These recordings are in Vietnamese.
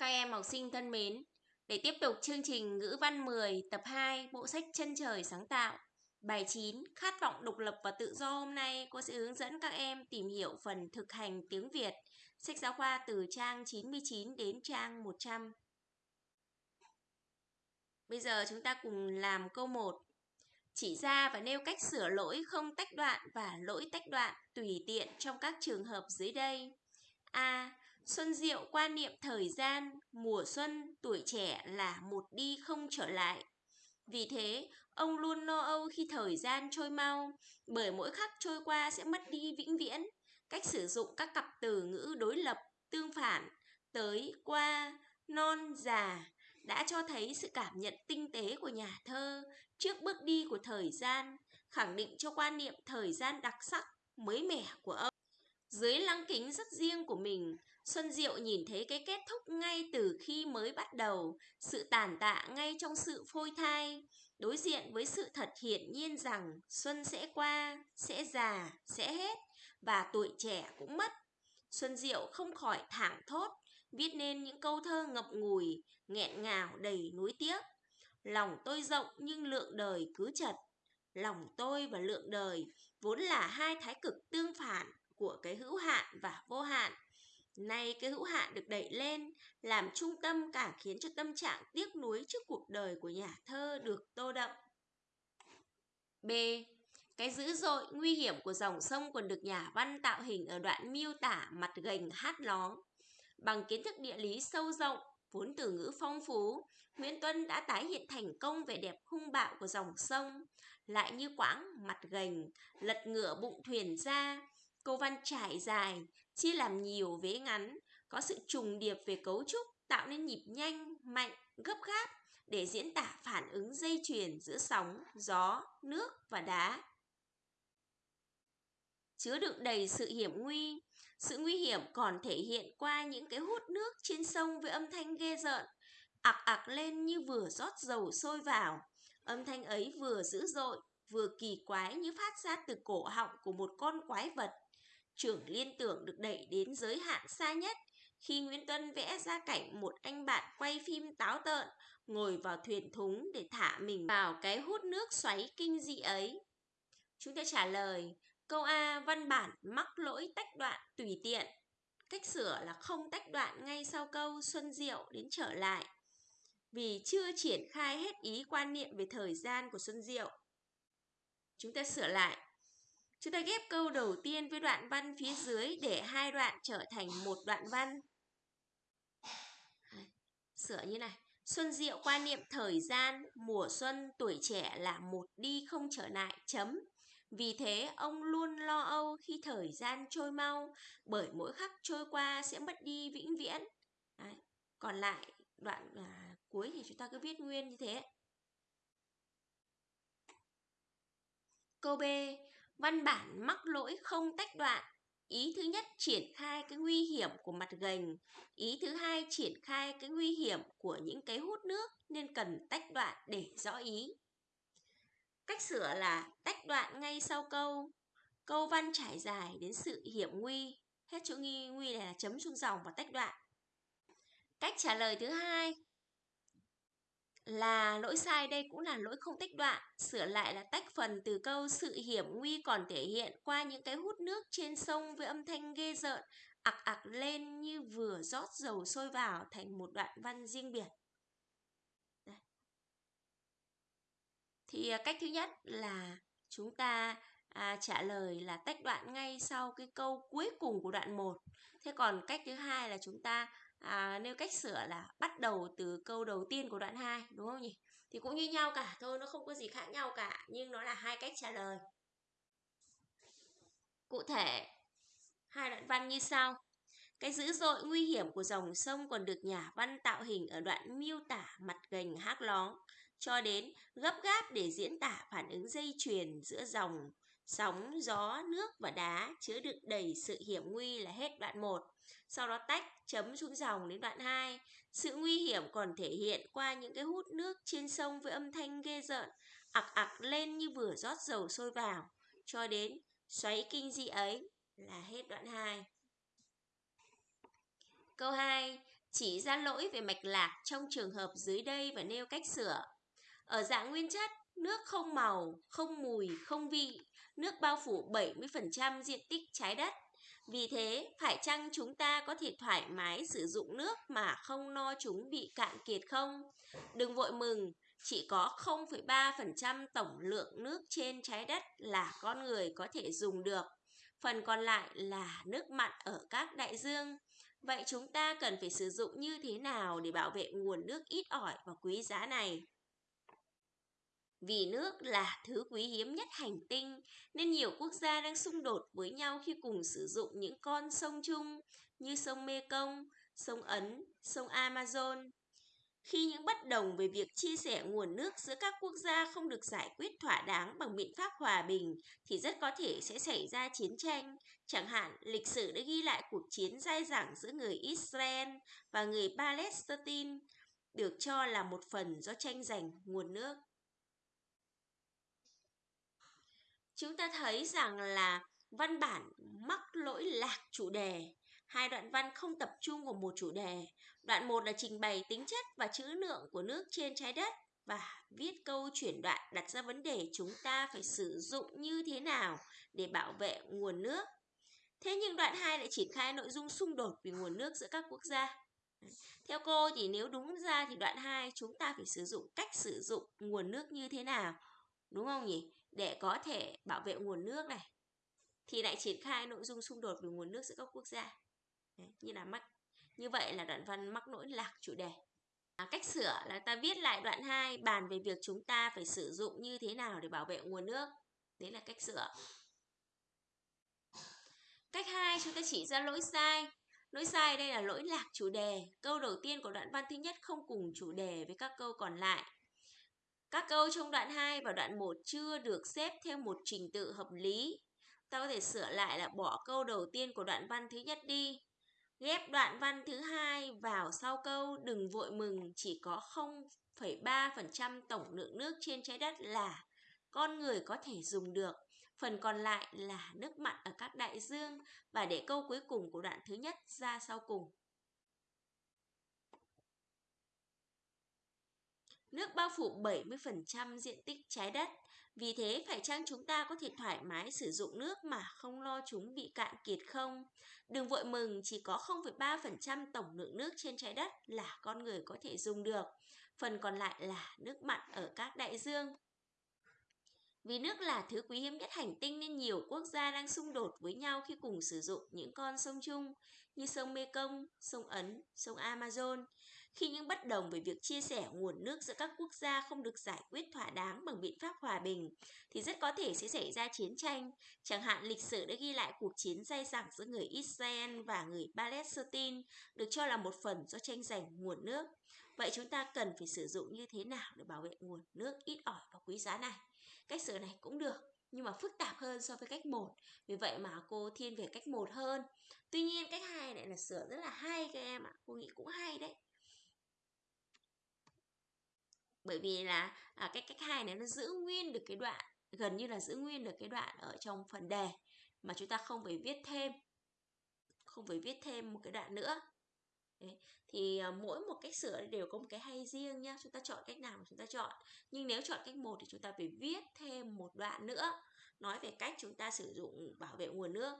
Các em học sinh thân mến, để tiếp tục chương trình ngữ văn 10 tập 2 bộ sách Chân trời sáng tạo, bài 9 Khát vọng độc lập và tự do hôm nay cô sẽ hướng dẫn các em tìm hiểu phần thực hành tiếng Việt, sách giáo khoa từ trang 99 đến trang 100. Bây giờ chúng ta cùng làm câu 1. Chỉ ra và nêu cách sửa lỗi không tách đoạn và lỗi tách đoạn tùy tiện trong các trường hợp dưới đây. A. Xuân Diệu quan niệm thời gian, mùa xuân, tuổi trẻ là một đi không trở lại. Vì thế, ông luôn lo âu khi thời gian trôi mau, bởi mỗi khắc trôi qua sẽ mất đi vĩnh viễn. Cách sử dụng các cặp từ ngữ đối lập, tương phản, tới, qua, non, già đã cho thấy sự cảm nhận tinh tế của nhà thơ trước bước đi của thời gian, khẳng định cho quan niệm thời gian đặc sắc, mới mẻ của ông. Dưới lăng kính rất riêng của mình, Xuân Diệu nhìn thấy cái kết thúc ngay từ khi mới bắt đầu, sự tàn tạ ngay trong sự phôi thai, đối diện với sự thật hiển nhiên rằng xuân sẽ qua, sẽ già, sẽ hết và tuổi trẻ cũng mất. Xuân Diệu không khỏi thảng thốt, viết nên những câu thơ ngập ngùi, nghẹn ngào đầy nuối tiếc. Lòng tôi rộng nhưng lượng đời cứ chật. Lòng tôi và lượng đời vốn là hai thái cực tương phản của cái hữu hạn và vô hạn. Nay cái hữu hạn được đẩy lên, làm trung tâm cả khiến cho tâm trạng tiếc nuối trước cuộc đời của nhà thơ được tô đậm. B. Cái dữ dội, nguy hiểm của dòng sông còn được nhà văn tạo hình ở đoạn miêu tả mặt gành hát lóng. Bằng kiến thức địa lý sâu rộng, vốn từ ngữ phong phú, Nguyễn Tuân đã tái hiện thành công vẻ đẹp hung bạo của dòng sông, lại như quãng mặt gành, lật ngửa bụng thuyền ra, Câu văn trải dài, chia làm nhiều vế ngắn, có sự trùng điệp về cấu trúc tạo nên nhịp nhanh, mạnh, gấp gáp để diễn tả phản ứng dây chuyền giữa sóng, gió, nước và đá. Chứa đựng đầy sự hiểm nguy, sự nguy hiểm còn thể hiện qua những cái hút nước trên sông với âm thanh ghê rợn, ạc ạc lên như vừa rót dầu sôi vào. Âm thanh ấy vừa dữ dội, vừa kỳ quái như phát ra từ cổ họng của một con quái vật Trưởng liên tưởng được đẩy đến giới hạn xa nhất khi Nguyễn Tuân vẽ ra cảnh một anh bạn quay phim táo tợn, ngồi vào thuyền thúng để thả mình vào cái hút nước xoáy kinh dị ấy. Chúng ta trả lời, câu A, văn bản mắc lỗi tách đoạn tùy tiện. Cách sửa là không tách đoạn ngay sau câu Xuân Diệu đến trở lại vì chưa triển khai hết ý quan niệm về thời gian của Xuân Diệu. Chúng ta sửa lại Chúng ta ghép câu đầu tiên với đoạn văn phía dưới để hai đoạn trở thành một đoạn văn. Sửa như này. Xuân Diệu quan niệm thời gian, mùa xuân, tuổi trẻ là một đi không trở lại, chấm. Vì thế, ông luôn lo âu khi thời gian trôi mau, bởi mỗi khắc trôi qua sẽ mất đi vĩnh viễn. Đấy. Còn lại, đoạn à, cuối thì chúng ta cứ viết nguyên như thế. Câu B. Văn bản mắc lỗi không tách đoạn. Ý thứ nhất, triển khai cái nguy hiểm của mặt gành. Ý thứ hai, triển khai cái nguy hiểm của những cái hút nước nên cần tách đoạn để rõ ý. Cách sửa là tách đoạn ngay sau câu. Câu văn trải dài đến sự hiểm nguy. Hết chỗ nghi nguy này là chấm xuống dòng và tách đoạn. Cách trả lời thứ hai lỗi sai đây cũng là lỗi không tách đoạn, sửa lại là tách phần từ câu sự hiểm nguy còn thể hiện qua những cái hút nước trên sông với âm thanh ghê rợn, ặc ặc lên như vừa rót dầu sôi vào thành một đoạn văn riêng biệt. Đây. Thì à, cách thứ nhất là chúng ta à, trả lời là tách đoạn ngay sau cái câu cuối cùng của đoạn 1. Thế còn cách thứ hai là chúng ta à, nêu cách sửa là bắt đầu từ câu đầu tiên của đoạn 2 đúng không nhỉ? Thì cũng như nhau cả thôi, nó không có gì khác nhau cả, nhưng nó là hai cách trả lời. Cụ thể, hai đoạn văn như sau. Cái dữ dội nguy hiểm của dòng sông còn được nhà văn tạo hình ở đoạn miêu tả mặt gành hát lóng, cho đến gấp gáp để diễn tả phản ứng dây chuyền giữa dòng, sóng, gió, nước và đá chứa đựng đầy sự hiểm nguy là hết đoạn 1 sau đó tách chấm xuống dòng đến đoạn 2. Sự nguy hiểm còn thể hiện qua những cái hút nước trên sông với âm thanh ghê rợn, ặc ặc lên như vừa rót dầu sôi vào, cho đến xoáy kinh dị ấy là hết đoạn 2. Câu 2. Chỉ ra lỗi về mạch lạc trong trường hợp dưới đây và nêu cách sửa. Ở dạng nguyên chất, nước không màu, không mùi, không vị, nước bao phủ 70% diện tích trái đất. Vì thế, phải chăng chúng ta có thể thoải mái sử dụng nước mà không no chúng bị cạn kiệt không? Đừng vội mừng, chỉ có 0,3% tổng lượng nước trên trái đất là con người có thể dùng được. Phần còn lại là nước mặn ở các đại dương. Vậy chúng ta cần phải sử dụng như thế nào để bảo vệ nguồn nước ít ỏi và quý giá này? Vì nước là thứ quý hiếm nhất hành tinh, nên nhiều quốc gia đang xung đột với nhau khi cùng sử dụng những con sông chung như sông Mekong, sông Ấn, sông Amazon. Khi những bất đồng về việc chia sẻ nguồn nước giữa các quốc gia không được giải quyết thỏa đáng bằng biện pháp hòa bình thì rất có thể sẽ xảy ra chiến tranh. Chẳng hạn, lịch sử đã ghi lại cuộc chiến dai dẳng giữa người Israel và người Palestine, được cho là một phần do tranh giành nguồn nước. Chúng ta thấy rằng là văn bản mắc lỗi lạc chủ đề Hai đoạn văn không tập trung vào một chủ đề. Đoạn 1 là trình bày tính chất và trữ lượng của nước trên trái đất và viết câu chuyển đoạn đặt ra vấn đề chúng ta phải sử dụng như thế nào để bảo vệ nguồn nước. Thế nhưng đoạn 2 lại triển khai nội dung xung đột về nguồn nước giữa các quốc gia. Theo cô thì nếu đúng ra thì đoạn 2 chúng ta phải sử dụng cách sử dụng nguồn nước như thế nào. Đúng không nhỉ? Để có thể bảo vệ nguồn nước này. Thì lại triển khai nội dung xung đột về nguồn nước giữa các quốc gia. Đấy, như là mắc như vậy là đoạn văn mắc lỗi lạc chủ đề. À, cách sửa là ta viết lại đoạn 2 bàn về việc chúng ta phải sử dụng như thế nào để bảo vệ nguồn nước. Đấy là cách sửa. Cách 2 chúng ta chỉ ra lỗi sai. Lỗi sai đây là lỗi lạc chủ đề. Câu đầu tiên của đoạn văn thứ nhất không cùng chủ đề với các câu còn lại các câu trong đoạn 2 và đoạn 1 chưa được xếp theo một trình tự hợp lý ta có thể sửa lại là bỏ câu đầu tiên của đoạn văn thứ nhất đi Ghép đoạn văn thứ hai vào sau câu đừng vội mừng chỉ có 0,3% tổng lượng nước trên trái đất là con người có thể dùng được. Phần còn lại là nước mặn ở các đại dương và để câu cuối cùng của đoạn thứ nhất ra sau cùng. Nước bao phủ 70% diện tích trái đất. Vì thế, phải chăng chúng ta có thể thoải mái sử dụng nước mà không lo chúng bị cạn kiệt không? Đừng vội mừng, chỉ có 0,3% tổng lượng nước trên trái đất là con người có thể dùng được. Phần còn lại là nước mặn ở các đại dương. Vì nước là thứ quý hiếm nhất hành tinh nên nhiều quốc gia đang xung đột với nhau khi cùng sử dụng những con sông chung như sông Mekong, sông Ấn, sông Amazon. Khi những bất đồng về việc chia sẻ nguồn nước giữa các quốc gia không được giải quyết thỏa đáng bằng biện pháp hòa bình, thì rất có thể sẽ xảy ra chiến tranh. Chẳng hạn lịch sử đã ghi lại cuộc chiến dai dẳng giữa người Israel và người Palestine, được cho là một phần do tranh giành nguồn nước. Vậy chúng ta cần phải sử dụng như thế nào để bảo vệ nguồn nước ít ỏi và quý giá này? Cách sửa này cũng được, nhưng mà phức tạp hơn so với cách 1. Vì vậy mà cô thiên về cách 1 hơn. Tuy nhiên cách 2 này là sửa rất là hay các em ạ. Cô nghĩ cũng hay đấy. bởi vì là à, cái cách hai này nó giữ nguyên được cái đoạn gần như là giữ nguyên được cái đoạn ở trong phần đề mà chúng ta không phải viết thêm không phải viết thêm một cái đoạn nữa Đấy. thì uh, mỗi một cách sửa đều có một cái hay riêng nhá chúng ta chọn cách nào mà chúng ta chọn. Nhưng nếu chọn cách một thì chúng ta phải viết thêm một đoạn nữa nói về cách chúng ta sử dụng bảo vệ nguồn nước.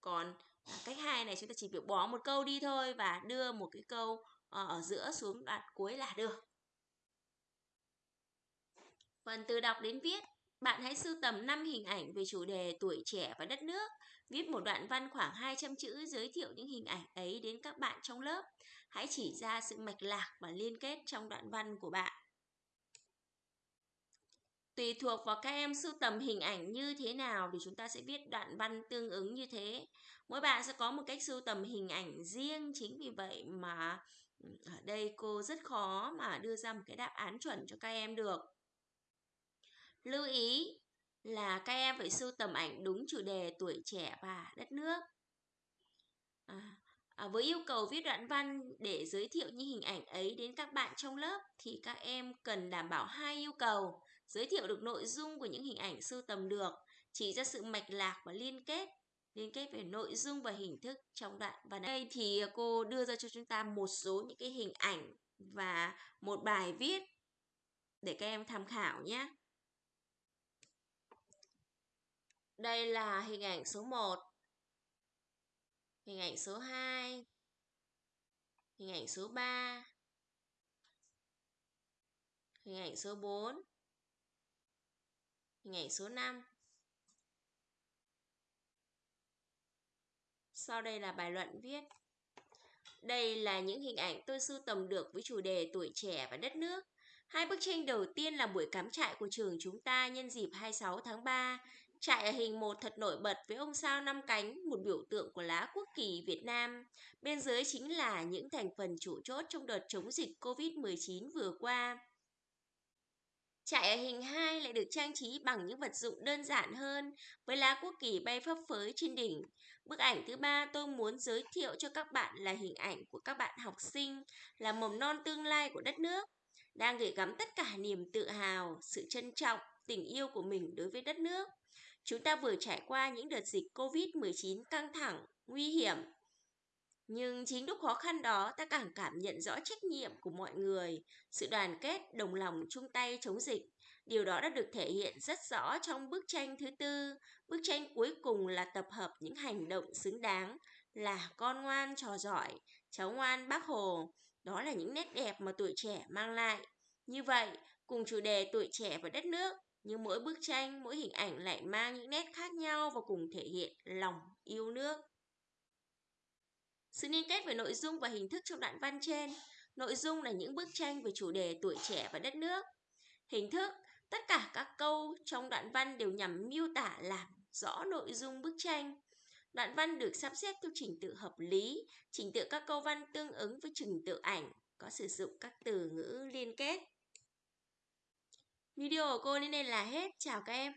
Còn uh, cách hai này chúng ta chỉ việc bỏ một câu đi thôi và đưa một cái câu uh, ở giữa xuống đoạn cuối là được. Phần từ đọc đến viết, bạn hãy sưu tầm 5 hình ảnh về chủ đề tuổi trẻ và đất nước. Viết một đoạn văn khoảng 200 chữ giới thiệu những hình ảnh ấy đến các bạn trong lớp. Hãy chỉ ra sự mạch lạc và liên kết trong đoạn văn của bạn. Tùy thuộc vào các em sưu tầm hình ảnh như thế nào thì chúng ta sẽ viết đoạn văn tương ứng như thế. Mỗi bạn sẽ có một cách sưu tầm hình ảnh riêng, chính vì vậy mà ở đây cô rất khó mà đưa ra một cái đáp án chuẩn cho các em được. Lưu ý là các em phải sưu tầm ảnh đúng chủ đề tuổi trẻ và đất nước. À, à, với yêu cầu viết đoạn văn để giới thiệu những hình ảnh ấy đến các bạn trong lớp thì các em cần đảm bảo hai yêu cầu giới thiệu được nội dung của những hình ảnh sưu tầm được chỉ ra sự mạch lạc và liên kết liên kết về nội dung và hình thức trong đoạn và đây thì cô đưa ra cho chúng ta một số những cái hình ảnh và một bài viết để các em tham khảo nhé. Đây là hình ảnh số 1, hình ảnh số 2, hình ảnh số 3, hình ảnh số 4, hình ảnh số 5. Sau đây là bài luận viết. Đây là những hình ảnh tôi sưu tầm được với chủ đề tuổi trẻ và đất nước. Hai bức tranh đầu tiên là buổi cắm trại của trường chúng ta nhân dịp 26 tháng 3. Trại ở hình một thật nổi bật với ông sao năm cánh, một biểu tượng của lá quốc kỳ Việt Nam. Bên dưới chính là những thành phần chủ chốt trong đợt chống dịch COVID-19 vừa qua. Trại ở hình 2 lại được trang trí bằng những vật dụng đơn giản hơn với lá quốc kỳ bay phấp phới trên đỉnh. Bức ảnh thứ ba tôi muốn giới thiệu cho các bạn là hình ảnh của các bạn học sinh là mầm non tương lai của đất nước đang gửi gắm tất cả niềm tự hào, sự trân trọng, tình yêu của mình đối với đất nước. Chúng ta vừa trải qua những đợt dịch Covid-19 căng thẳng, nguy hiểm. Nhưng chính lúc khó khăn đó ta càng cảm nhận rõ trách nhiệm của mọi người, sự đoàn kết, đồng lòng chung tay chống dịch. Điều đó đã được thể hiện rất rõ trong bức tranh thứ tư. Bức tranh cuối cùng là tập hợp những hành động xứng đáng, là con ngoan trò giỏi, cháu ngoan bác Hồ. Đó là những nét đẹp mà tuổi trẻ mang lại. Như vậy, cùng chủ đề tuổi trẻ và đất nước, nhưng mỗi bức tranh, mỗi hình ảnh lại mang những nét khác nhau và cùng thể hiện lòng yêu nước. Sự liên kết về nội dung và hình thức trong đoạn văn trên. Nội dung là những bức tranh về chủ đề tuổi trẻ và đất nước. Hình thức, tất cả các câu trong đoạn văn đều nhằm miêu tả làm rõ nội dung bức tranh. Đoạn văn được sắp xếp theo trình tự hợp lý, trình tự các câu văn tương ứng với trình tự ảnh, có sử dụng các từ ngữ liên kết. Video của cô đến đây là hết. Chào các em.